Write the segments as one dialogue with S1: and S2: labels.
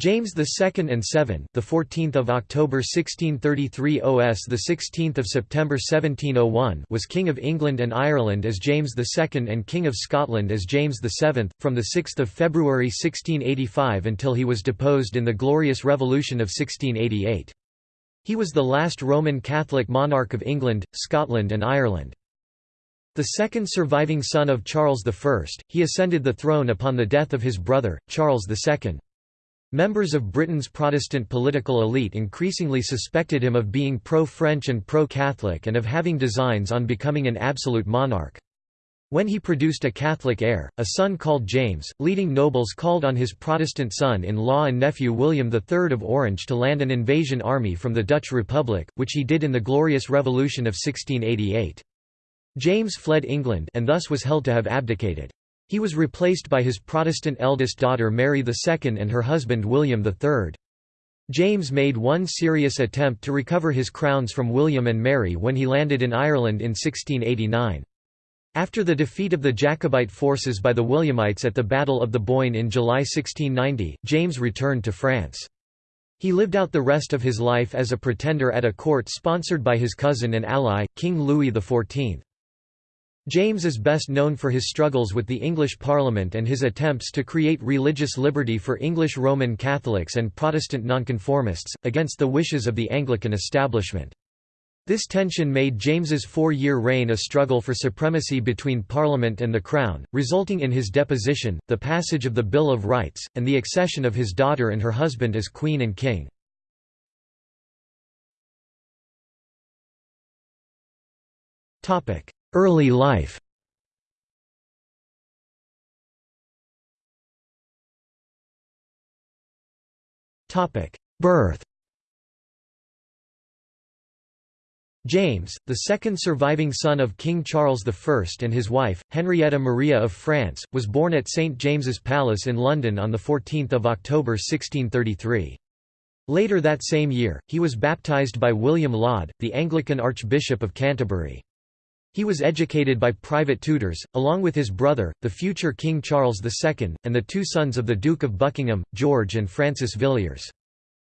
S1: James II and 7, the 14th of October 1633 OS the 16th of September 1701 was King of England and Ireland as James II and King of Scotland as James VII from the 6th of February 1685 until he was deposed in the Glorious Revolution of 1688. He was the last Roman Catholic monarch of England, Scotland and Ireland. The second surviving son of Charles I, he ascended the throne upon the death of his brother, Charles II. Members of Britain's Protestant political elite increasingly suspected him of being pro-French and pro-Catholic and of having designs on becoming an absolute monarch. When he produced a Catholic heir, a son called James, leading nobles called on his Protestant son-in-law and nephew William III of Orange to land an invasion army from the Dutch Republic, which he did in the Glorious Revolution of 1688. James fled England and thus was held to have abdicated. He was replaced by his Protestant eldest daughter Mary II and her husband William III. James made one serious attempt to recover his crowns from William and Mary when he landed in Ireland in 1689. After the defeat of the Jacobite forces by the Williamites at the Battle of the Boyne in July 1690, James returned to France. He lived out the rest of his life as a pretender at a court sponsored by his cousin and ally, King Louis XIV. James is best known for his struggles with the English Parliament and his attempts to create religious liberty for English Roman Catholics and Protestant nonconformists, against the wishes of the Anglican establishment. This tension made James's four-year reign a struggle for supremacy between Parliament and the Crown, resulting in his deposition, the passage of the Bill of Rights, and the accession of his daughter and her husband as Queen and King. Early life Birth James, the second surviving son of King Charles I and his wife, Henrietta Maria of France, was born at St James's Palace in London on 14 October 1633. Later that same year, he was baptised by William Laud, the Anglican Archbishop of Canterbury. He was educated by private tutors, along with his brother, the future King Charles II, and the two sons of the Duke of Buckingham, George and Francis Villiers.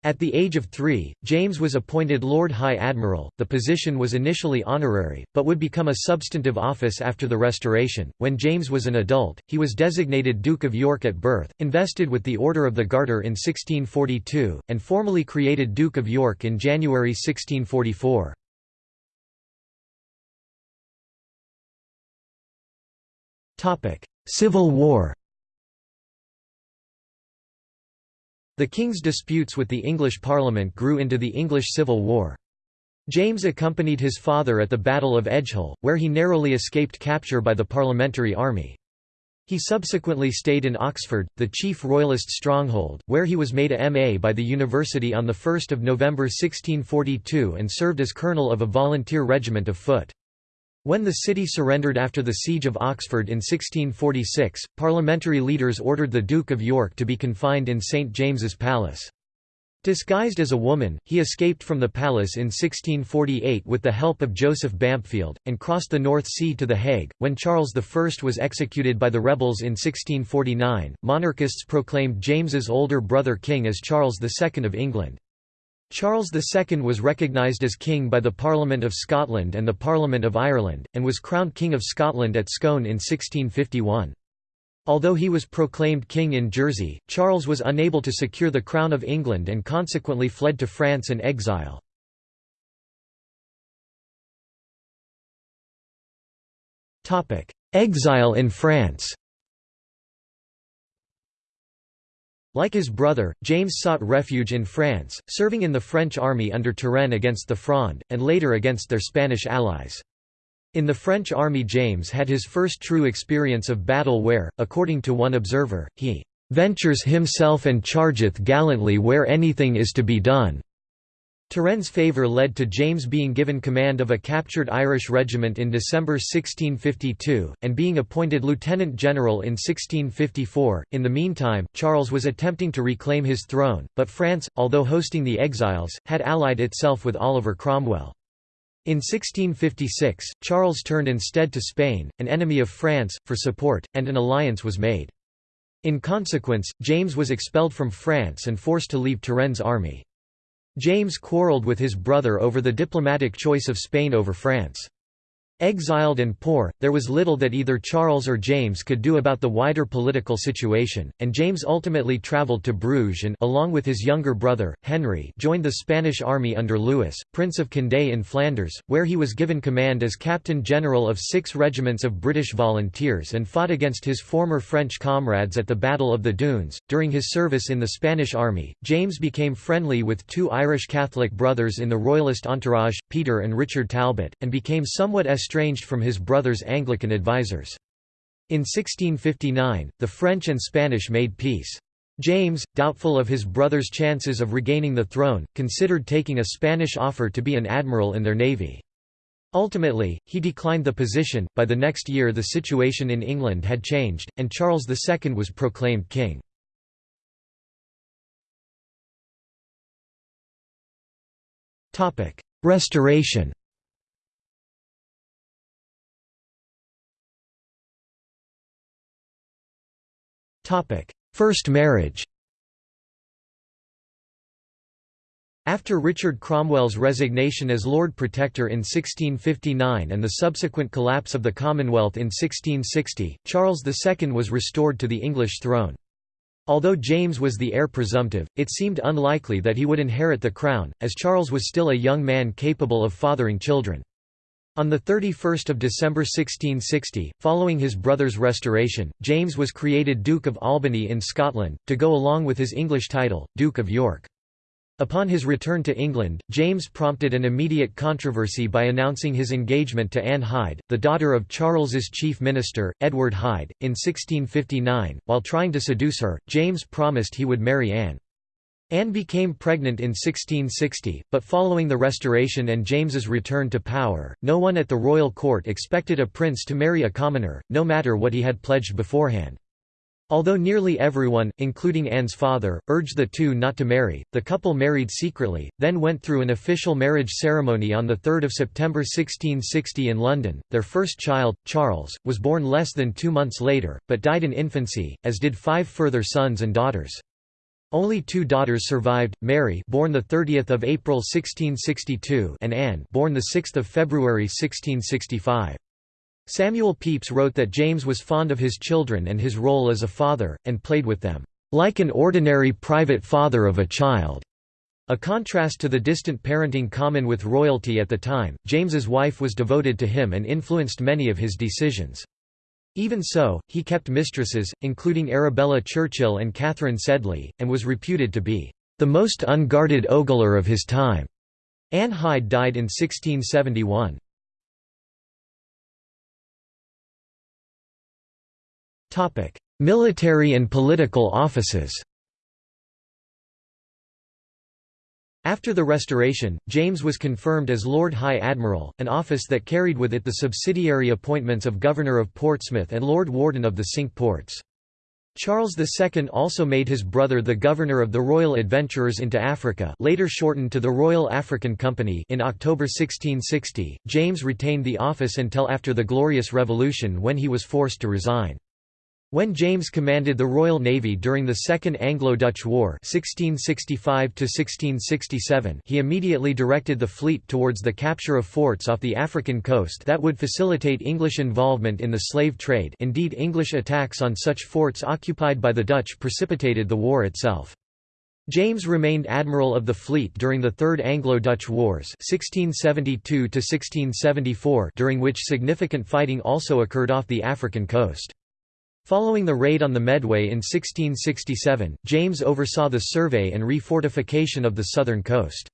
S1: At the age of three, James was appointed Lord High Admiral. The position was initially honorary, but would become a substantive office after the Restoration. When James was an adult, he was designated Duke of York at birth, invested with the Order of the Garter in 1642, and formally created Duke of York in January 1644. Civil War The king's disputes with the English Parliament grew into the English Civil War. James accompanied his father at the Battle of Edgehill, where he narrowly escaped capture by the Parliamentary Army. He subsequently stayed in Oxford, the chief royalist stronghold, where he was made a M.A. by the university on 1 November 1642 and served as colonel of a volunteer regiment of foot. When the city surrendered after the Siege of Oxford in 1646, parliamentary leaders ordered the Duke of York to be confined in St James's Palace. Disguised as a woman, he escaped from the palace in 1648 with the help of Joseph Bampfield, and crossed the North Sea to The Hague. When Charles I was executed by the rebels in 1649, monarchists proclaimed James's older brother king as Charles II of England. Charles II was recognised as king by the Parliament of Scotland and the Parliament of Ireland, and was crowned King of Scotland at Scone in 1651. Although he was proclaimed king in Jersey, Charles was unable to secure the crown of England and consequently fled to France in exile. Exile in France Like his brother, James sought refuge in France, serving in the French army under Turenne against the Fronde, and later against their Spanish allies. In the French army James had his first true experience of battle where, according to one observer, he "...ventures himself and chargeth gallantly where anything is to be done." Turenne's favour led to James being given command of a captured Irish regiment in December 1652, and being appointed lieutenant general in 1654. In the meantime, Charles was attempting to reclaim his throne, but France, although hosting the exiles, had allied itself with Oliver Cromwell. In 1656, Charles turned instead to Spain, an enemy of France, for support, and an alliance was made. In consequence, James was expelled from France and forced to leave Turenne's army. James quarrelled with his brother over the diplomatic choice of Spain over France. Exiled and poor, there was little that either Charles or James could do about the wider political situation, and James ultimately travelled to Bruges and along with his younger brother, Henry joined the Spanish army under Louis, Prince of Condé in Flanders, where he was given command as Captain General of six regiments of British volunteers and fought against his former French comrades at the Battle of the Dunes. During his service in the Spanish army, James became friendly with two Irish Catholic brothers in the Royalist entourage, Peter and Richard Talbot, and became somewhat estranged from his brother's Anglican advisers. In 1659, the French and Spanish made peace. James, doubtful of his brother's chances of regaining the throne, considered taking a Spanish offer to be an admiral in their navy. Ultimately, he declined the position. By the next year, the situation in England had changed, and Charles II was proclaimed king. Restoration First marriage After Richard Cromwell's resignation as Lord Protector in 1659 and the subsequent collapse of the Commonwealth in 1660, Charles II was restored to the English throne. Although James was the heir presumptive, it seemed unlikely that he would inherit the crown, as Charles was still a young man capable of fathering children. On 31 December 1660, following his brother's restoration, James was created Duke of Albany in Scotland, to go along with his English title, Duke of York. Upon his return to England, James prompted an immediate controversy by announcing his engagement to Anne Hyde, the daughter of Charles's chief minister, Edward Hyde, in 1659. While trying to seduce her, James promised he would marry Anne. Anne became pregnant in 1660, but following the Restoration and James's return to power, no one at the royal court expected a prince to marry a commoner, no matter what he had pledged beforehand. Although nearly everyone, including Anne's father, urged the two not to marry, the couple married secretly, then went through an official marriage ceremony on 3 September 1660 in London. Their first child, Charles, was born less than two months later, but died in infancy, as did five further sons and daughters. Only two daughters survived: Mary, born the 30th of April 1662, and Anne, born the 6th of February 1665. Samuel Pepys wrote that James was fond of his children and his role as a father, and played with them, like an ordinary private father of a child. A contrast to the distant parenting common with royalty at the time, James's wife was devoted to him and influenced many of his decisions. Even so, he kept mistresses, including Arabella Churchill and Catherine Sedley, and was reputed to be the most unguarded ogler of his time. Anne Hyde died in 1671. Military and political offices After the Restoration, James was confirmed as Lord High Admiral, an office that carried with it the subsidiary appointments of Governor of Portsmouth and Lord Warden of the Cinque Ports. Charles II also made his brother the governor of the Royal Adventurers into Africa later shortened to the Royal African Company in October 1660. James retained the office until after the Glorious Revolution when he was forced to resign. When James commanded the Royal Navy during the Second Anglo-Dutch War 1665 he immediately directed the fleet towards the capture of forts off the African coast that would facilitate English involvement in the slave trade indeed English attacks on such forts occupied by the Dutch precipitated the war itself. James remained admiral of the fleet during the Third Anglo-Dutch Wars 1672 during which significant fighting also occurred off the African coast. Following the raid on the Medway in 1667, James oversaw the survey and refortification of the southern coast.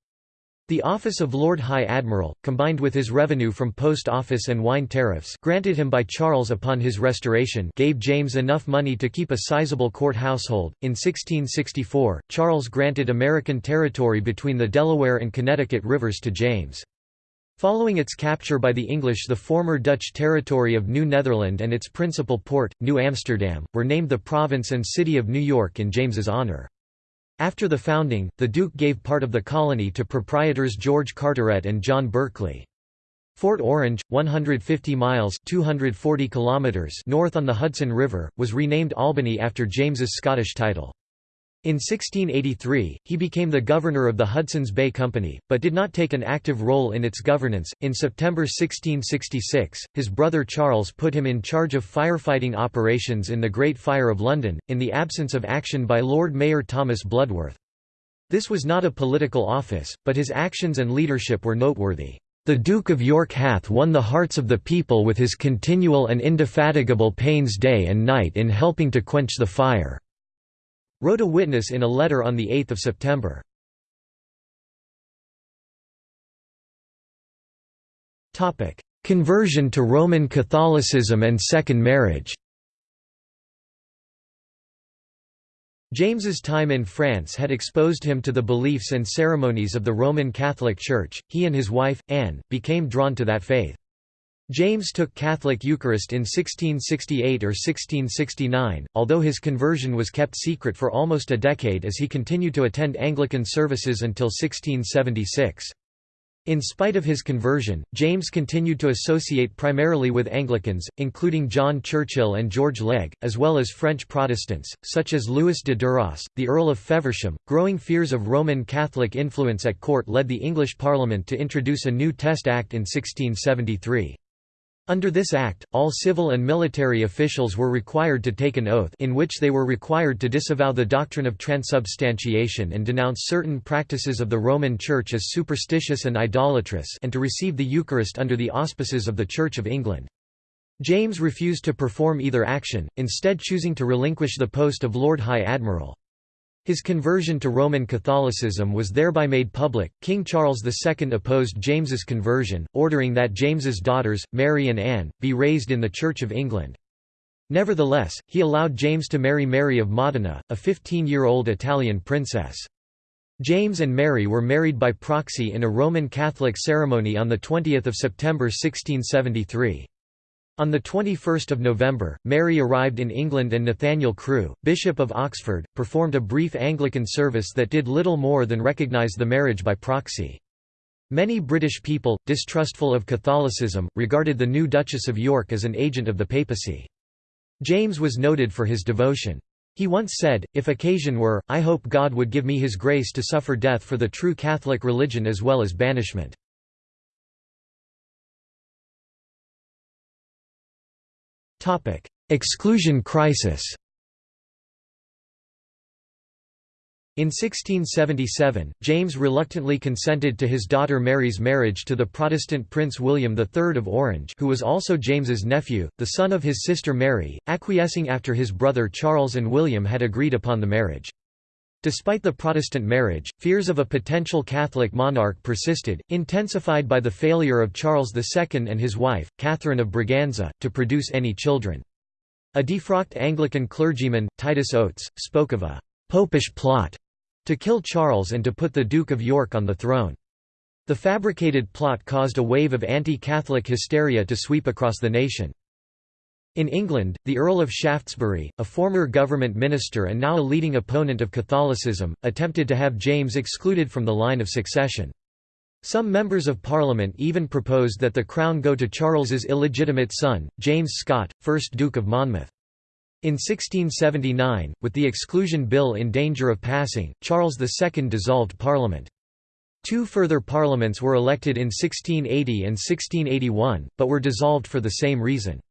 S1: The office of Lord High Admiral, combined with his revenue from post office and wine tariffs granted him by Charles upon his restoration gave James enough money to keep a sizable court household. In 1664, Charles granted American territory between the Delaware and Connecticut rivers to James. Following its capture by the English the former Dutch territory of New Netherland and its principal port, New Amsterdam, were named the province and city of New York in James's honor. After the founding, the Duke gave part of the colony to proprietors George Carteret and John Berkeley. Fort Orange, 150 miles 240 kilometers north on the Hudson River, was renamed Albany after James's Scottish title. In 1683, he became the governor of the Hudson's Bay Company, but did not take an active role in its governance. In September 1666, his brother Charles put him in charge of firefighting operations in the Great Fire of London, in the absence of action by Lord Mayor Thomas Bloodworth. This was not a political office, but his actions and leadership were noteworthy. The Duke of York hath won the hearts of the people with his continual and indefatigable pains day and night in helping to quench the fire," wrote a witness in a letter on 8 September. Conversion to Roman Catholicism and second marriage James's time in France had exposed him to the beliefs and ceremonies of the Roman Catholic Church. He and his wife, Anne, became drawn to that faith. James took Catholic Eucharist in 1668 or 1669, although his conversion was kept secret for almost a decade as he continued to attend Anglican services until 1676. In spite of his conversion, James continued to associate primarily with Anglicans, including John Churchill and George Legge, as well as French Protestants, such as Louis de Duras, the Earl of Feversham. Growing fears of Roman Catholic influence at court led the English Parliament to introduce a new Test Act in 1673. Under this act, all civil and military officials were required to take an oath in which they were required to disavow the doctrine of transubstantiation and denounce certain practices of the Roman Church as superstitious and idolatrous and to receive the Eucharist under the auspices of the Church of England. James refused to perform either action, instead choosing to relinquish the post of Lord High Admiral. His conversion to Roman Catholicism was thereby made public. King Charles II opposed James's conversion, ordering that James's daughters, Mary and Anne, be raised in the Church of England. Nevertheless, he allowed James to marry Mary of Modena, a 15-year-old Italian princess. James and Mary were married by proxy in a Roman Catholic ceremony on 20 September 1673. On 21 November, Mary arrived in England and Nathaniel Crewe, Bishop of Oxford, performed a brief Anglican service that did little more than recognise the marriage by proxy. Many British people, distrustful of Catholicism, regarded the new Duchess of York as an agent of the papacy. James was noted for his devotion. He once said, If occasion were, I hope God would give me his grace to suffer death for the true Catholic religion as well as banishment. Exclusion crisis In 1677, James reluctantly consented to his daughter Mary's marriage to the Protestant Prince William III of Orange who was also James's nephew, the son of his sister Mary, acquiescing after his brother Charles and William had agreed upon the marriage. Despite the Protestant marriage, fears of a potential Catholic monarch persisted, intensified by the failure of Charles II and his wife, Catherine of Braganza, to produce any children. A defrocked Anglican clergyman, Titus Oates, spoke of a «popish plot» to kill Charles and to put the Duke of York on the throne. The fabricated plot caused a wave of anti-Catholic hysteria to sweep across the nation. In England, the Earl of Shaftesbury, a former government minister and now a leading opponent of Catholicism, attempted to have James excluded from the line of succession. Some members of Parliament even proposed that the crown go to Charles's illegitimate son, James Scott, 1st Duke of Monmouth. In 1679, with the Exclusion Bill in danger of passing, Charles II dissolved Parliament. Two further parliaments were elected in 1680 and 1681, but were dissolved for the same reason.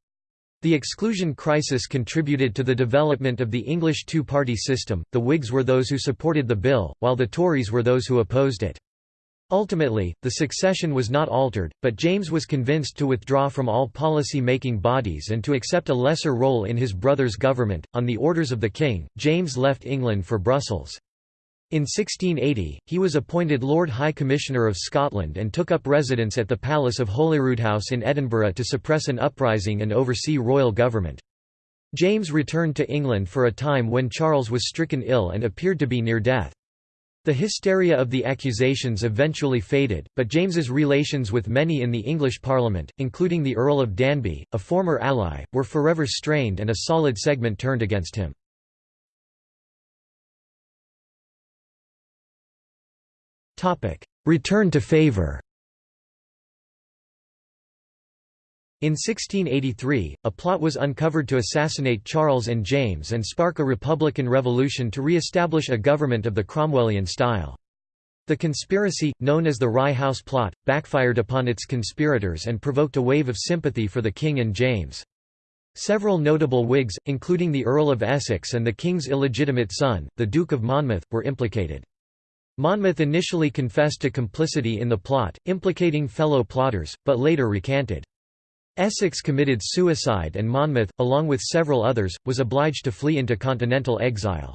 S1: The exclusion crisis contributed to the development of the English two-party system, the Whigs were those who supported the bill, while the Tories were those who opposed it. Ultimately, the succession was not altered, but James was convinced to withdraw from all policy-making bodies and to accept a lesser role in his brother's government. On the orders of the king, James left England for Brussels. In 1680, he was appointed Lord High Commissioner of Scotland and took up residence at the Palace of Holyroodhouse in Edinburgh to suppress an uprising and oversee royal government. James returned to England for a time when Charles was stricken ill and appeared to be near death. The hysteria of the accusations eventually faded, but James's relations with many in the English Parliament, including the Earl of Danby, a former ally, were forever strained and a solid segment turned against him. Return to favor In 1683, a plot was uncovered to assassinate Charles and James and spark a republican revolution to re-establish a government of the Cromwellian style. The conspiracy, known as the Rye House Plot, backfired upon its conspirators and provoked a wave of sympathy for the king and James. Several notable Whigs, including the Earl of Essex and the king's illegitimate son, the Duke of Monmouth, were implicated. Monmouth initially confessed to complicity in the plot, implicating fellow plotters, but later recanted. Essex committed suicide and Monmouth, along with several others, was obliged to flee into continental exile.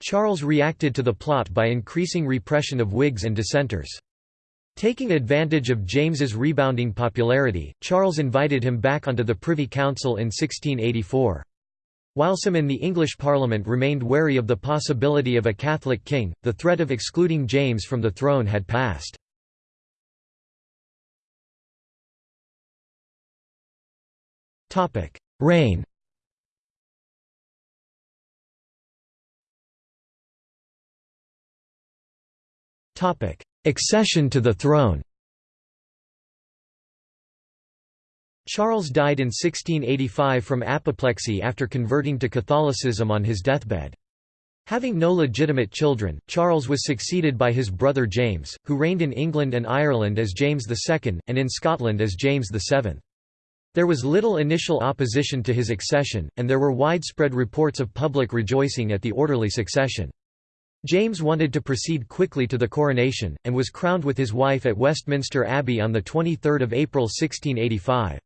S1: Charles reacted to the plot by increasing repression of Whigs and dissenters. Taking advantage of James's rebounding popularity, Charles invited him back onto the Privy Council in 1684. While some in the English Parliament remained wary of the possibility of a Catholic king, the threat of excluding James from the throne had passed. Reign Accession to the throne Charles died in 1685 from apoplexy after converting to Catholicism on his deathbed. Having no legitimate children, Charles was succeeded by his brother James, who reigned in England and Ireland as James II, and in Scotland as James VII. There was little initial opposition to his accession, and there were widespread reports of public rejoicing at the orderly succession. James wanted to proceed quickly to the coronation, and was crowned with his wife at Westminster Abbey on 23 April 1685.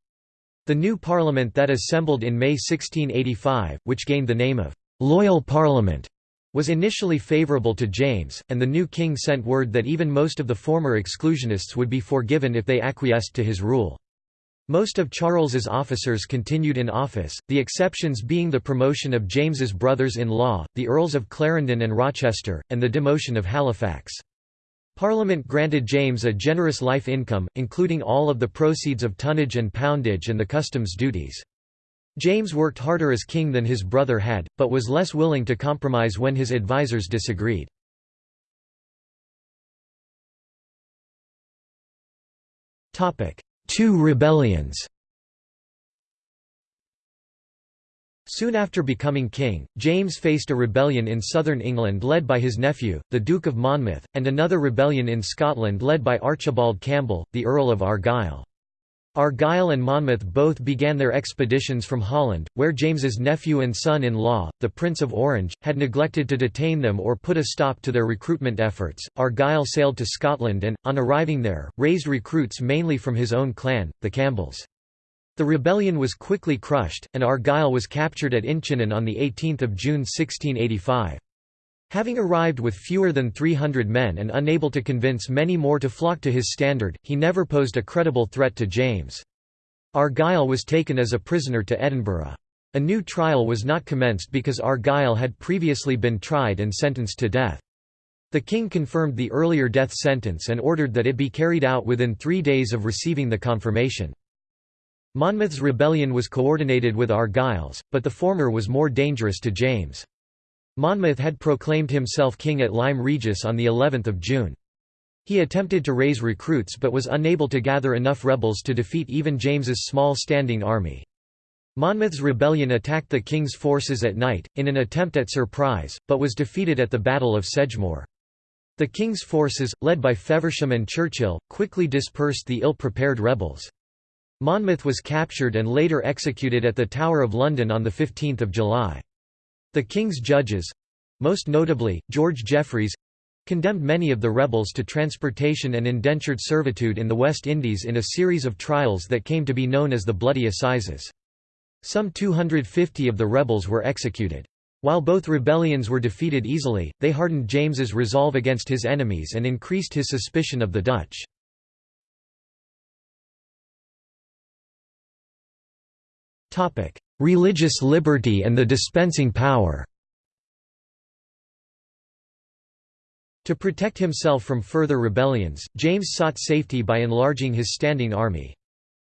S1: The new parliament that assembled in May 1685, which gained the name of «Loyal Parliament», was initially favourable to James, and the new king sent word that even most of the former exclusionists would be forgiven if they acquiesced to his rule. Most of Charles's officers continued in office, the exceptions being the promotion of James's brothers-in-law, the Earls of Clarendon and Rochester, and the demotion of Halifax. Parliament granted James a generous life income, including all of the proceeds of tonnage and poundage and the customs duties. James worked harder as king than his brother had, but was less willing to compromise when his advisers disagreed. Two rebellions Soon after becoming king, James faced a rebellion in southern England led by his nephew, the Duke of Monmouth, and another rebellion in Scotland led by Archibald Campbell, the Earl of Argyll. Argyll and Monmouth both began their expeditions from Holland, where James's nephew and son-in-law, the Prince of Orange, had neglected to detain them or put a stop to their recruitment efforts. Argyll sailed to Scotland and, on arriving there, raised recruits mainly from his own clan, the Campbells. The rebellion was quickly crushed, and Argyll was captured at Inchinnan on 18 June 1685. Having arrived with fewer than 300 men and unable to convince many more to flock to his standard, he never posed a credible threat to James. Argyll was taken as a prisoner to Edinburgh. A new trial was not commenced because Argyll had previously been tried and sentenced to death. The king confirmed the earlier death sentence and ordered that it be carried out within three days of receiving the confirmation. Monmouth's rebellion was coordinated with Argyll's, but the former was more dangerous to James. Monmouth had proclaimed himself king at Lyme Regis on the 11th of June. He attempted to raise recruits but was unable to gather enough rebels to defeat even James's small standing army. Monmouth's rebellion attacked the king's forces at night, in an attempt at surprise, but was defeated at the Battle of Sedgemoor. The king's forces, led by Feversham and Churchill, quickly dispersed the ill-prepared rebels. Monmouth was captured and later executed at the Tower of London on 15 July. The king's judges—most notably, George Jeffreys—condemned many of the rebels to transportation and indentured servitude in the West Indies in a series of trials that came to be known as the Bloody Assizes. Some 250 of the rebels were executed. While both rebellions were defeated easily, they hardened James's resolve against his enemies and increased his suspicion of the Dutch. Religious liberty and the dispensing power To protect himself from further rebellions, James sought safety by enlarging his standing army.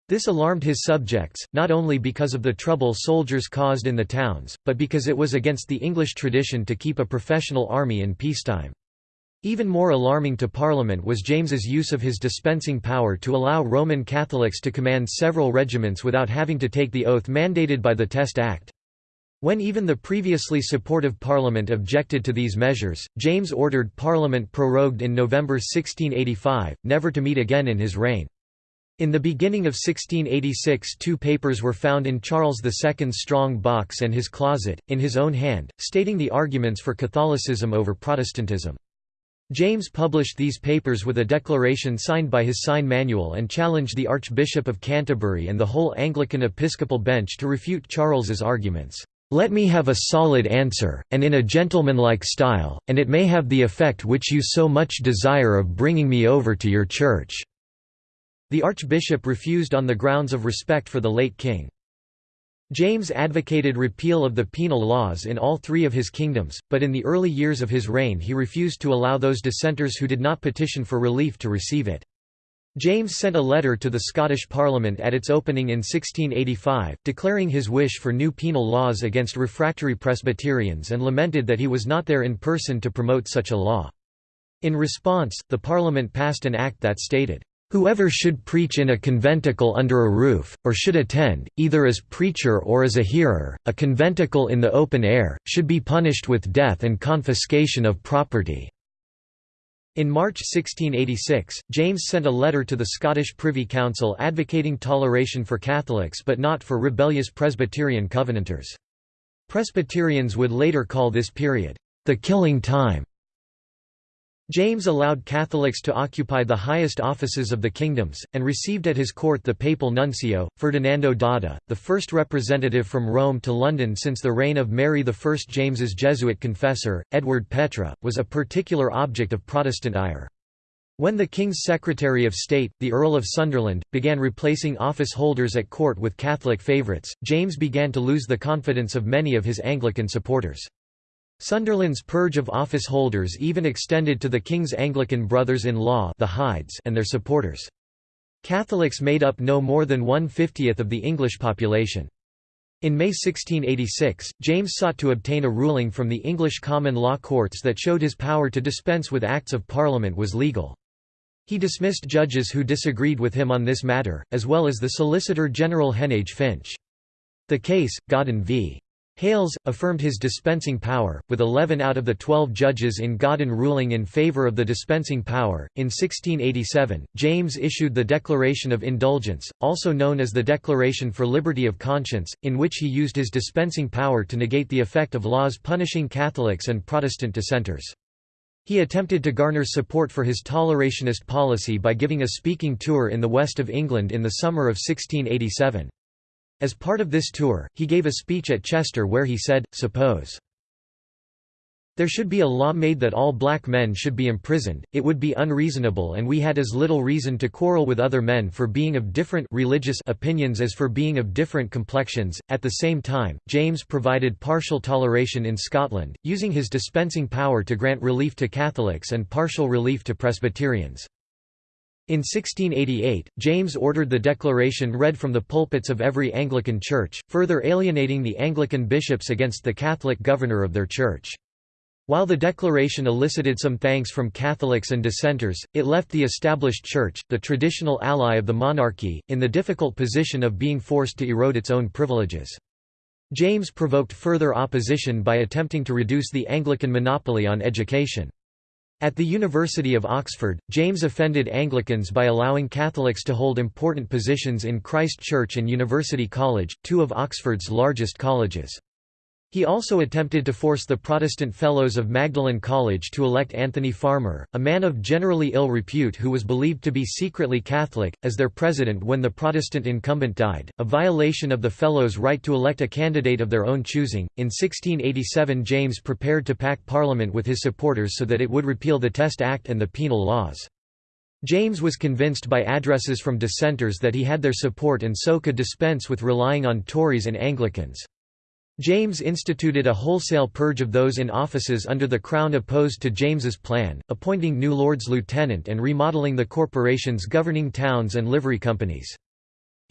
S1: This alarmed his subjects, not only because of the trouble soldiers caused in the towns, but because it was against the English tradition to keep a professional army in peacetime. Even more alarming to Parliament was James's use of his dispensing power to allow Roman Catholics to command several regiments without having to take the oath mandated by the Test Act. When even the previously supportive Parliament objected to these measures, James ordered Parliament prorogued in November 1685, never to meet again in his reign. In the beginning of 1686 two papers were found in Charles II's strong box and his closet, in his own hand, stating the arguments for Catholicism over Protestantism. James published these papers with a declaration signed by his sign manual and challenged the Archbishop of Canterbury and the whole Anglican episcopal bench to refute Charles's arguments. Let me have a solid answer, and in a gentlemanlike style, and it may have the effect which you so much desire of bringing me over to your church." The archbishop refused on the grounds of respect for the late king. James advocated repeal of the penal laws in all three of his kingdoms, but in the early years of his reign he refused to allow those dissenters who did not petition for relief to receive it. James sent a letter to the Scottish Parliament at its opening in 1685, declaring his wish for new penal laws against refractory Presbyterians and lamented that he was not there in person to promote such a law. In response, the Parliament passed an act that stated, Whoever should preach in a conventicle under a roof, or should attend, either as preacher or as a hearer, a conventicle in the open air, should be punished with death and confiscation of property." In March 1686, James sent a letter to the Scottish Privy Council advocating toleration for Catholics but not for rebellious Presbyterian Covenanters. Presbyterians would later call this period, "...the killing time." James allowed Catholics to occupy the highest offices of the kingdoms, and received at his court the papal nuncio, Ferdinando d'Adda, the first representative from Rome to London since the reign of Mary I. James's Jesuit confessor, Edward Petre, was a particular object of Protestant ire. When the King's Secretary of State, the Earl of Sunderland, began replacing office holders at court with Catholic favourites, James began to lose the confidence of many of his Anglican supporters. Sunderland's purge of office holders even extended to the king's Anglican brothers-in-law the and their supporters. Catholics made up no more than one-fiftieth of the English population. In May 1686, James sought to obtain a ruling from the English common law courts that showed his power to dispense with Acts of Parliament was legal. He dismissed judges who disagreed with him on this matter, as well as the Solicitor General Heneage Finch. The case, Godden v. Hales, affirmed his dispensing power, with 11 out of the 12 judges in Godden ruling in favour of the dispensing power. In 1687, James issued the Declaration of Indulgence, also known as the Declaration for Liberty of Conscience, in which he used his dispensing power to negate the effect of laws punishing Catholics and Protestant dissenters. He attempted to garner support for his tolerationist policy by giving a speaking tour in the west of England in the summer of 1687. As part of this tour, he gave a speech at Chester where he said, Suppose there should be a law made that all black men should be imprisoned, it would be unreasonable and we had as little reason to quarrel with other men for being of different religious opinions as for being of different complexions. At the same time, James provided partial toleration in Scotland, using his dispensing power to grant relief to Catholics and partial relief to Presbyterians. In 1688, James ordered the declaration read from the pulpits of every Anglican church, further alienating the Anglican bishops against the Catholic governor of their church. While the declaration elicited some thanks from Catholics and dissenters, it left the established church, the traditional ally of the monarchy, in the difficult position of being forced to erode its own privileges. James provoked further opposition by attempting to reduce the Anglican monopoly on education. At the University of Oxford, James offended Anglicans by allowing Catholics to hold important positions in Christ Church and University College, two of Oxford's largest colleges. He also attempted to force the Protestant Fellows of Magdalen College to elect Anthony Farmer, a man of generally ill repute who was believed to be secretly Catholic, as their president when the Protestant incumbent died, a violation of the Fellows' right to elect a candidate of their own choosing. In 1687, James prepared to pack Parliament with his supporters so that it would repeal the Test Act and the penal laws. James was convinced by addresses from dissenters that he had their support and so could dispense with relying on Tories and Anglicans. James instituted a wholesale purge of those in offices under the Crown opposed to James's plan, appointing new Lords Lieutenant and remodelling the corporations governing towns and livery companies.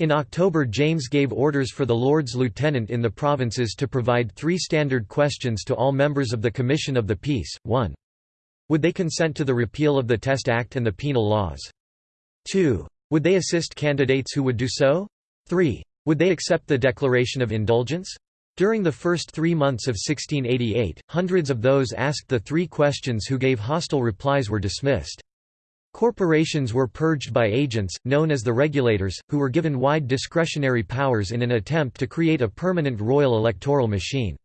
S1: In October James gave orders for the Lords Lieutenant in the provinces to provide three standard questions to all members of the Commission of the Peace, 1. Would they consent to the repeal of the Test Act and the penal laws? 2. Would they assist candidates who would do so? 3. Would they accept the Declaration of Indulgence? During the first three months of 1688, hundreds of those asked the three questions who gave hostile replies were dismissed. Corporations were purged by agents, known as the regulators, who were given wide discretionary powers in an attempt to create a permanent royal electoral machine.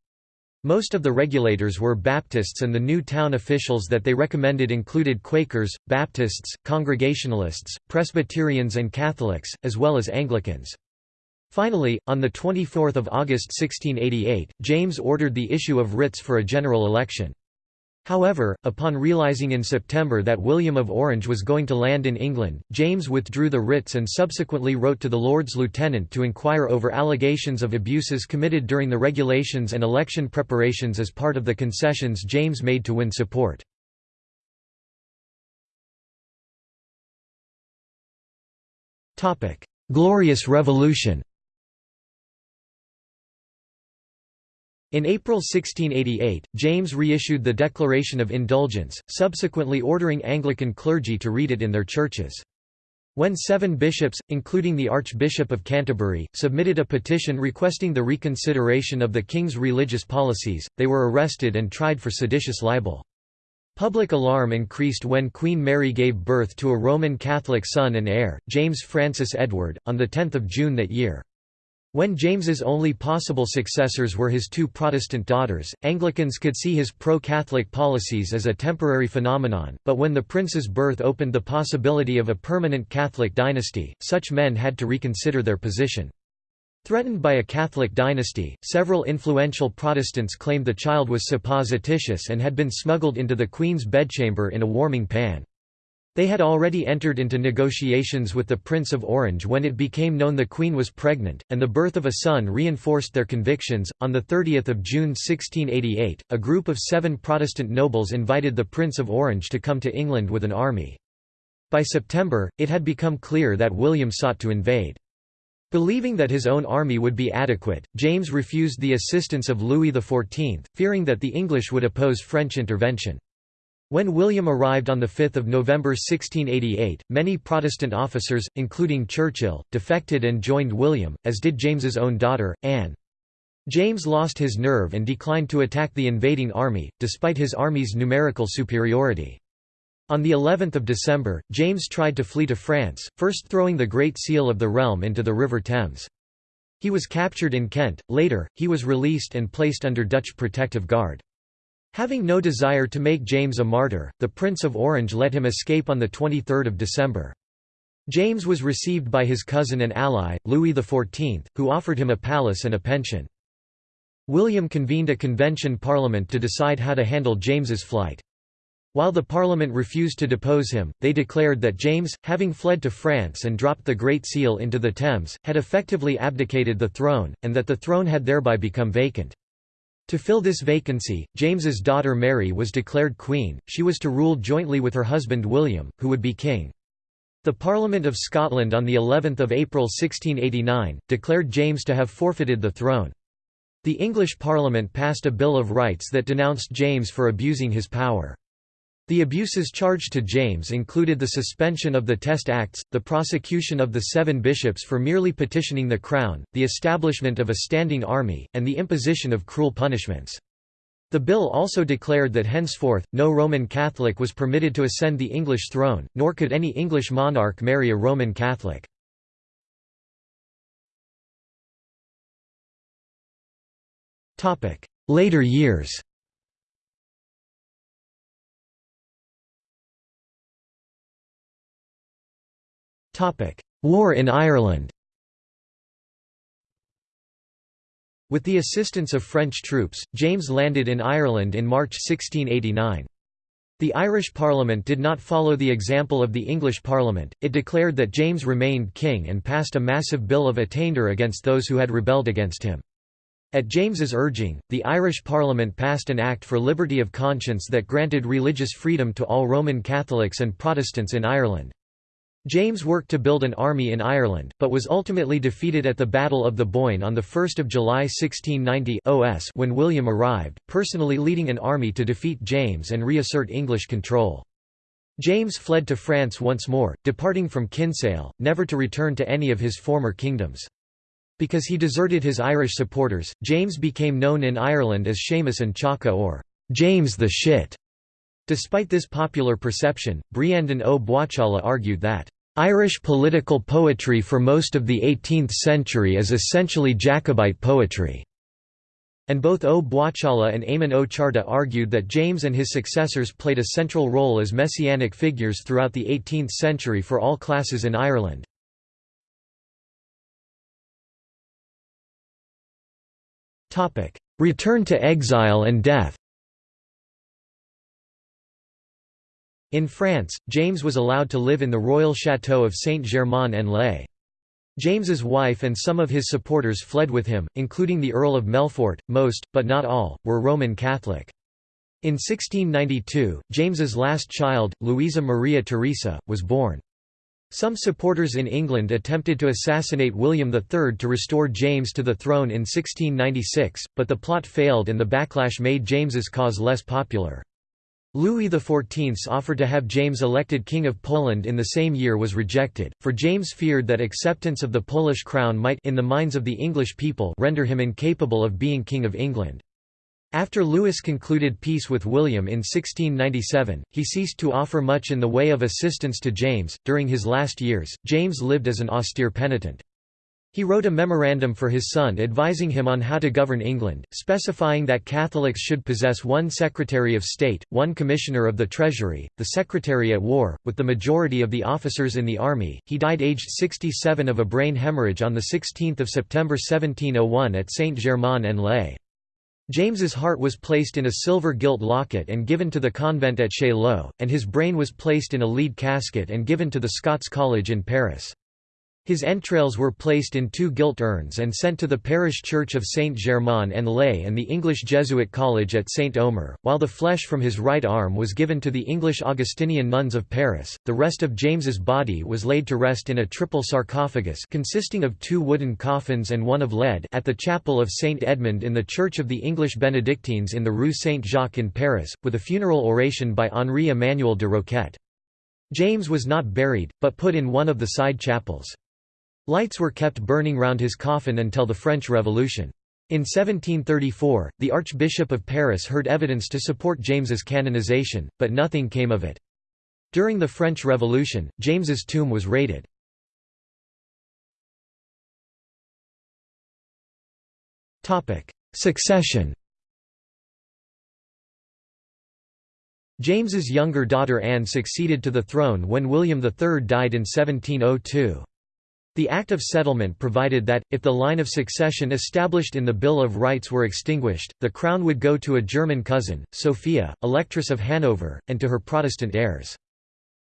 S1: Most of the regulators were Baptists and the new town officials that they recommended included Quakers, Baptists, Congregationalists, Presbyterians and Catholics, as well as Anglicans. Finally, on 24 August 1688, James ordered the issue of writs for a general election. However, upon realising in September that William of Orange was going to land in England, James withdrew the writs and subsequently wrote to the Lords Lieutenant to inquire over allegations of abuses committed during the regulations and election preparations as part of the concessions James made to win support. Glorious Revolution In April 1688, James reissued the Declaration of Indulgence, subsequently ordering Anglican clergy to read it in their churches. When seven bishops, including the Archbishop of Canterbury, submitted a petition requesting the reconsideration of the king's religious policies, they were arrested and tried for seditious libel. Public alarm increased when Queen Mary gave birth to a Roman Catholic son and heir, James Francis Edward, on 10 June that year. When James's only possible successors were his two Protestant daughters, Anglicans could see his pro-Catholic policies as a temporary phenomenon, but when the prince's birth opened the possibility of a permanent Catholic dynasty, such men had to reconsider their position. Threatened by a Catholic dynasty, several influential Protestants claimed the child was supposititious and had been smuggled into the Queen's bedchamber in a warming pan. They had already entered into negotiations with the Prince of Orange when it became known the Queen was pregnant, and the birth of a son reinforced their convictions. On the 30 June 1688, a group of seven Protestant nobles invited the Prince of Orange to come to England with an army. By September, it had become clear that William sought to invade. Believing that his own army would be adequate, James refused the assistance of Louis XIV, fearing that the English would oppose French intervention. When William arrived on 5 November 1688, many Protestant officers, including Churchill, defected and joined William, as did James's own daughter, Anne. James lost his nerve and declined to attack the invading army, despite his army's numerical superiority. On the 11th of December, James tried to flee to France, first throwing the Great Seal of the realm into the River Thames. He was captured in Kent, later, he was released and placed under Dutch protective guard. Having no desire to make James a martyr, the Prince of Orange let him escape on 23 December. James was received by his cousin and ally, Louis XIV, who offered him a palace and a pension. William convened a convention parliament to decide how to handle James's flight. While the parliament refused to depose him, they declared that James, having fled to France and dropped the Great Seal into the Thames, had effectively abdicated the throne, and that the throne had thereby become vacant. To fill this vacancy, James's daughter Mary was declared queen, she was to rule jointly with her husband William, who would be king. The Parliament of Scotland on of April 1689, declared James to have forfeited the throne. The English Parliament passed a Bill of Rights that denounced James for abusing his power. The abuses charged to James included the suspension of the Test Acts, the prosecution of the seven bishops for merely petitioning the Crown, the establishment of a standing army, and the imposition of cruel punishments. The bill also declared that henceforth, no Roman Catholic was permitted to ascend the English throne, nor could any English monarch marry a Roman Catholic. Later years War in Ireland With the assistance of French troops, James landed in Ireland in March 1689. The Irish Parliament did not follow the example of the English Parliament, it declared that James remained king and passed a massive Bill of Attainder against those who had rebelled against him. At James's urging, the Irish Parliament passed an Act for Liberty of Conscience that granted religious freedom to all Roman Catholics and Protestants in Ireland. James worked to build an army in Ireland, but was ultimately defeated at the Battle of the Boyne on 1 July 1690 OS when William arrived, personally leading an army to defeat James and reassert English control. James fled to France once more, departing from Kinsale, never to return to any of his former kingdoms. Because he deserted his Irish supporters, James became known in Ireland as Séamus an Chaca or James the Shit. Despite this popular perception, Breandán Ó Buachalla argued that Irish political poetry for most of the 18th century is essentially Jacobite poetry. And both Ó Buachalla and Eamon O. Charta argued that James and his successors played a central role as messianic figures throughout the 18th century for all classes in Ireland. Return to exile and death In France, James was allowed to live in the royal château of Saint-Germain-en-Laye. James's wife and some of his supporters fled with him, including the Earl of Melfort. Most, but not all, were Roman Catholic. In 1692, James's last child, Louisa Maria Theresa, was born. Some supporters in England attempted to assassinate William III to restore James to the throne in 1696, but the plot failed and the backlash made James's cause less popular. Louis XIV's offer to have James elected King of Poland in the same year was rejected, for James feared that acceptance of the Polish crown might in the minds of the English people render him incapable of being King of England. After Louis concluded peace with William in 1697, he ceased to offer much in the way of assistance to James. During his last years, James lived as an austere penitent. He wrote a memorandum for his son advising him on how to govern England, specifying that Catholics should possess one Secretary of State, one Commissioner of the Treasury, the Secretary at War, with the majority of the officers in the army. He died aged 67 of a brain hemorrhage on 16 September 1701 at Saint-Germain-en-Laye. James's heart was placed in a silver gilt locket and given to the convent at Chaillot, and his brain was placed in a lead casket and given to the Scots College in Paris. His entrails were placed in two gilt urns and sent to the parish church of Saint-Germain-en-Laye and the English Jesuit college at Saint-Omer, while the flesh from his right arm was given to the English Augustinian nuns of Paris. The rest of James's body was laid to rest in a triple sarcophagus consisting of two wooden coffins and one of lead at the chapel of Saint Edmund in the Church of the English Benedictines in the Rue Saint-Jacques in Paris, with a funeral oration by Henri Emmanuel de Roquette. James was not buried, but put in one of the side chapels. Lights were kept burning round his coffin until the French Revolution. In 1734, the Archbishop of Paris heard evidence to support James's canonization, but nothing came of it. During the French Revolution, James's tomb was raided. Succession James's younger daughter Anne succeeded to the throne when William III died in 1702. The Act of Settlement provided that, if the line of succession established in the Bill of Rights were extinguished, the crown would go to a German cousin, Sophia, Electress of Hanover, and to her Protestant heirs.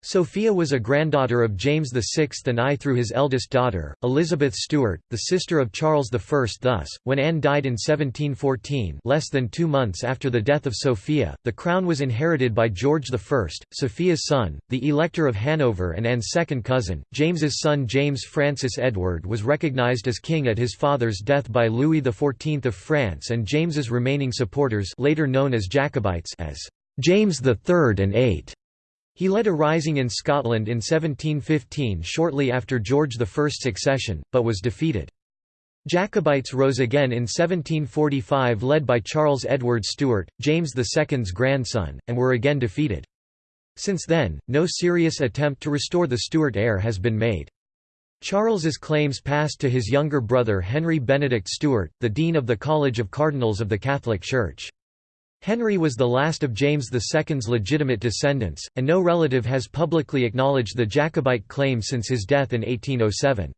S1: Sophia was a granddaughter of James VI and I through his eldest daughter, Elizabeth Stuart, the sister of Charles I. Thus, when Anne died in 1714 less than two months after the death of Sophia, the crown was inherited by George I, Sophia's son, the Elector of Hanover and Anne's second cousin. James's son James Francis Edward was recognised as king at his father's death by Louis XIV of France and James's remaining supporters later known as Jacobites as James III and VIII he led a rising in Scotland in 1715 shortly after George I's accession, but was defeated. Jacobites rose again in 1745 led by Charles Edward Stuart, James II's grandson, and were again defeated. Since then, no serious attempt to restore the Stuart heir has been made. Charles's claims passed to his younger brother Henry Benedict Stuart, the Dean of the College of Cardinals of the Catholic Church. Henry was the last of James II's legitimate descendants, and no relative has publicly acknowledged the Jacobite claim since his death in 1807.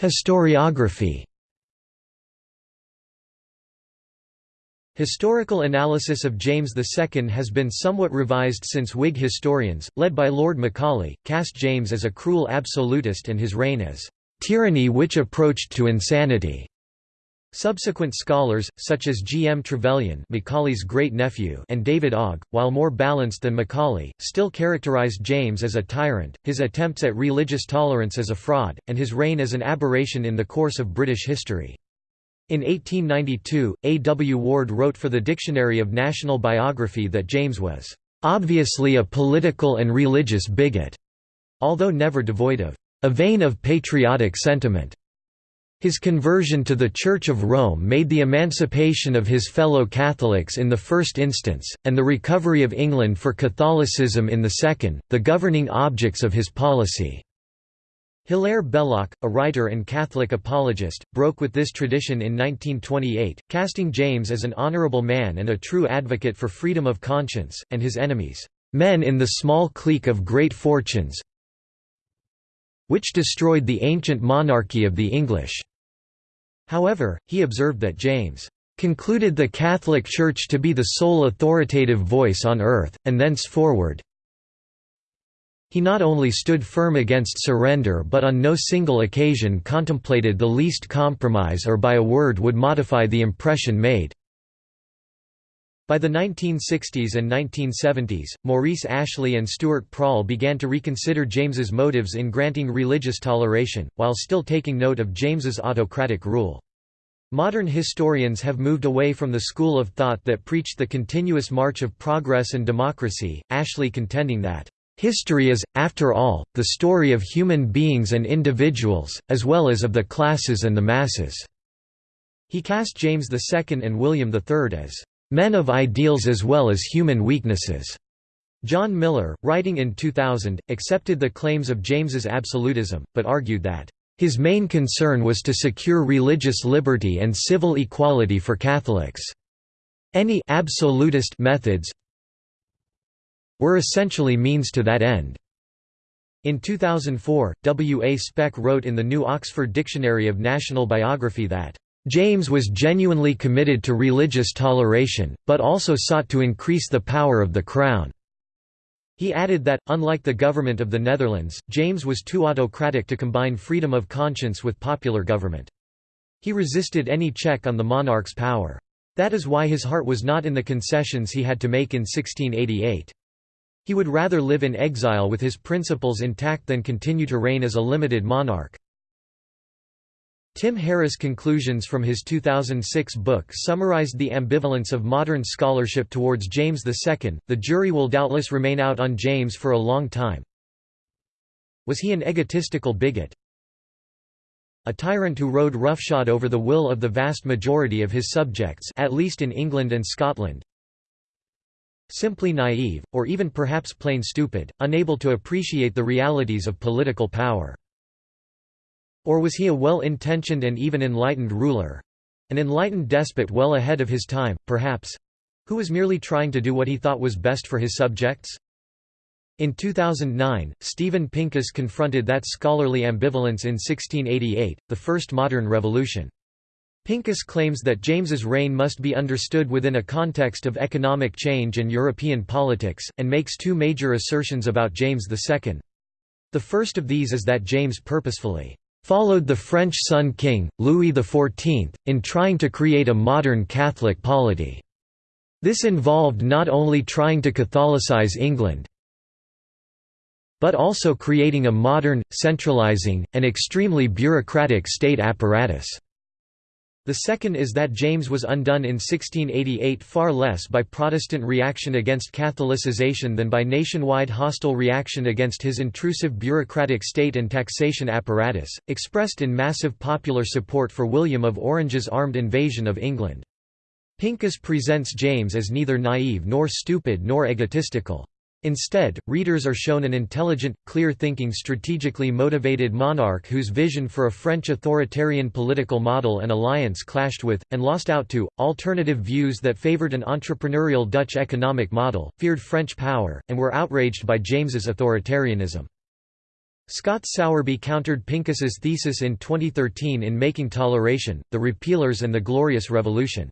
S1: Historiography Historical analysis of James II has been somewhat revised since Whig historians, led by Lord Macaulay, cast James as a cruel absolutist and his reign as tyranny which approached to insanity. Subsequent scholars, such as G. M. Trevelyan Macaulay's great-nephew and David Ogg, while more balanced than Macaulay, still characterized James as a tyrant, his attempts at religious tolerance as a fraud, and his reign as an aberration in the course of British history. In 1892, A. W. Ward wrote for the Dictionary of National Biography that James was, "...obviously a political and religious bigot", although never devoid of a vein of patriotic sentiment. His conversion to the Church of Rome made the emancipation of his fellow Catholics in the first instance, and the recovery of England for Catholicism in the second, the governing objects of his policy. Hilaire Belloc, a writer and Catholic apologist, broke with this tradition in 1928, casting James as an honorable man and a true advocate for freedom of conscience, and his enemies, "...men in the small clique of great fortunes which destroyed the ancient monarchy of the English." However, he observed that James concluded the Catholic Church to be the sole authoritative voice on earth, and thenceforward he not only stood firm against surrender but on no single occasion contemplated the least compromise or by a word would modify the impression made. By the 1960s and 1970s, Maurice Ashley and Stuart Prall began to reconsider James's motives in granting religious toleration, while still taking note of James's autocratic rule. Modern historians have moved away from the school of thought that preached the continuous march of progress and democracy, Ashley contending that, "...history is, after all, the story of human beings and individuals, as well as of the classes and the masses." He cast James II and William III as men of ideals as well as human weaknesses. John Miller, writing in 2000, accepted the claims of James's absolutism, but argued that his main concern was to secure religious liberty and civil equality for Catholics. Any absolutist methods were essentially means to that end. In 2004, W. A. Speck wrote in the New Oxford Dictionary of National Biography that James was genuinely committed to religious toleration, but also sought to increase the power of the Crown. He added that, unlike the government of the Netherlands, James was too autocratic to combine freedom of conscience with popular government. He resisted any check on the monarch's power. That is why his heart was not in the concessions he had to make in 1688. He would rather live in exile with his principles intact than continue to reign as a limited monarch. Tim Harris' conclusions from his 2006 book summarized the ambivalence of modern scholarship towards James II. The jury will doubtless remain out on James for a long time. Was he an egotistical bigot? A tyrant who rode roughshod over the will of the vast majority of his subjects at least in England and Scotland? Simply naive, or even perhaps plain stupid, unable to appreciate the realities of political power. Or was he a well-intentioned and even enlightened ruler—an enlightened despot well ahead of his time, perhaps—who was merely trying to do what he thought was best for his subjects? In 2009, Steven Pincus confronted that scholarly ambivalence in 1688, the first modern revolution. Pincus claims that James's reign must be understood within a context of economic change and European politics, and makes two major assertions about James II. The first of these is that James purposefully followed the French Sun King, Louis XIV, in trying to create a modern Catholic polity. This involved not only trying to Catholicize England, but also creating a modern, centralizing, and extremely bureaucratic state apparatus. The second is that James was undone in 1688 far less by Protestant reaction against Catholicization than by nationwide hostile reaction against his intrusive bureaucratic state and taxation apparatus, expressed in massive popular support for William of Orange's armed invasion of England. Pincus presents James as neither naive nor stupid nor egotistical. Instead, readers are shown an intelligent, clear-thinking strategically motivated monarch whose vision for a French authoritarian political model and alliance clashed with, and lost out to, alternative views that favoured an entrepreneurial Dutch economic model, feared French power, and were outraged by James's authoritarianism. Scott Sowerby countered Pincus's thesis in 2013 in Making Toleration, The Repealers and the Glorious Revolution.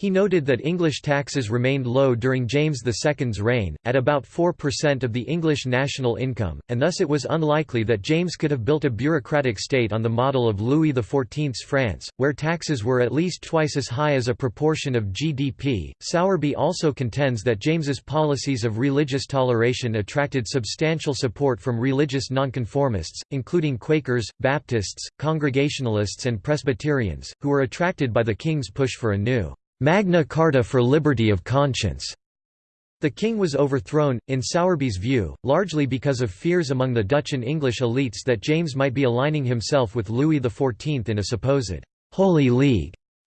S1: He noted that English taxes remained low during James II's reign, at about 4% of the English national income, and thus it was unlikely that James could have built a bureaucratic state on the model of Louis XIV's France, where taxes were at least twice as high as a proportion of GDP. Sowerby also contends that James's policies of religious toleration attracted substantial support from religious nonconformists, including Quakers, Baptists, Congregationalists, and Presbyterians, who were attracted by the king's push for a new Magna Carta for liberty of conscience. The king was overthrown, in Sowerby's view, largely because of fears among the Dutch and English elites that James might be aligning himself with Louis XIV in a supposed «Holy League»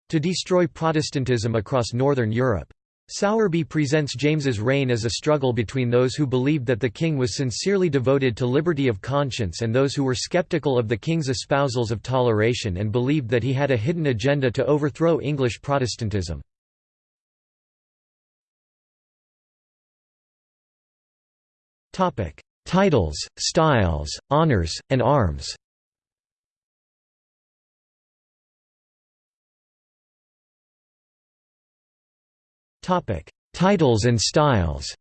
S1: to destroy Protestantism across Northern Europe. Sowerby presents James's reign as a struggle between those who believed that the king was sincerely devoted to liberty of conscience and those who were skeptical of the king's espousals of toleration and believed that he had a hidden agenda to overthrow English Protestantism. Titles, styles, honours, and arms Topic: Titles and styles.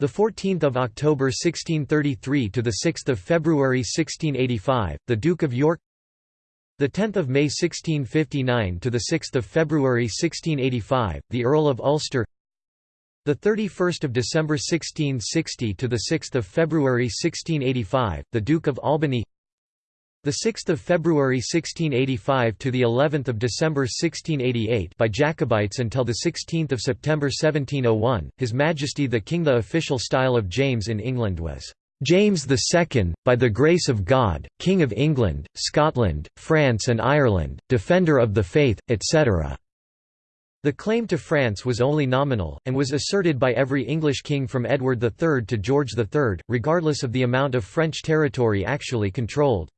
S1: The 14th of October 1633 to the 6th of February 1685, the Duke of York. The 10th of May 1659 to the 6th of February 1685, the Earl of Ulster. The 31st of December 1660 to the 6th of February 1685, the Duke of Albany. The 6th of February 1685 to the 11th of December 1688 by Jacobites until the 16th of September 1701 His Majesty the King the official style of James in England was James II by the grace of God King of England Scotland France and Ireland defender of the faith etc the claim to France was only nominal, and was asserted by every English king from Edward III to George III, regardless of the amount of French territory actually controlled.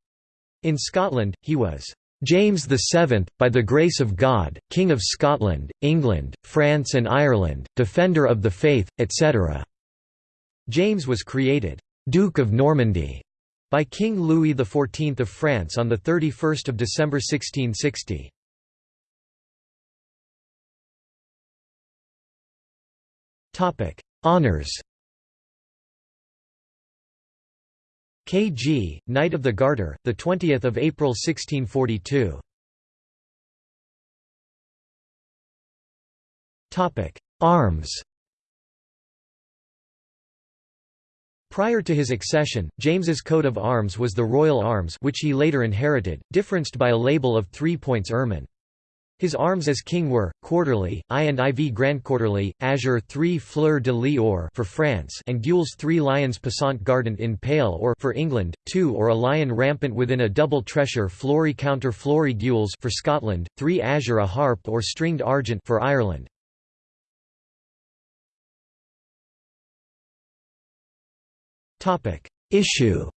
S1: In Scotland, he was James VII, by the grace of God, King of Scotland, England, France and Ireland, Defender of the Faith, etc." James was created «Duke of Normandy» by King Louis XIV of France on 31 December 1660. Honours K.G., Knight of the Garter, the 20th of April 1642. Topic: Arms. Prior to his accession, James's coat of arms was the royal arms which he later inherited, differenced by a label of three points ermine. His arms as king were, quarterly, I and IV Grand Quarterly, Azure 3 Fleur de Lis or for France and Gules 3 Lions passant gardant in pale or for England, 2 or a lion rampant within a double tressure flory counter flory Gules for Scotland, 3 Azure a harp or stringed argent for Ireland. Issue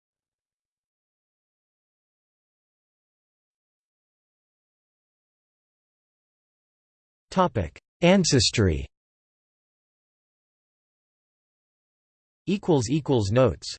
S1: Ancestry. Notes.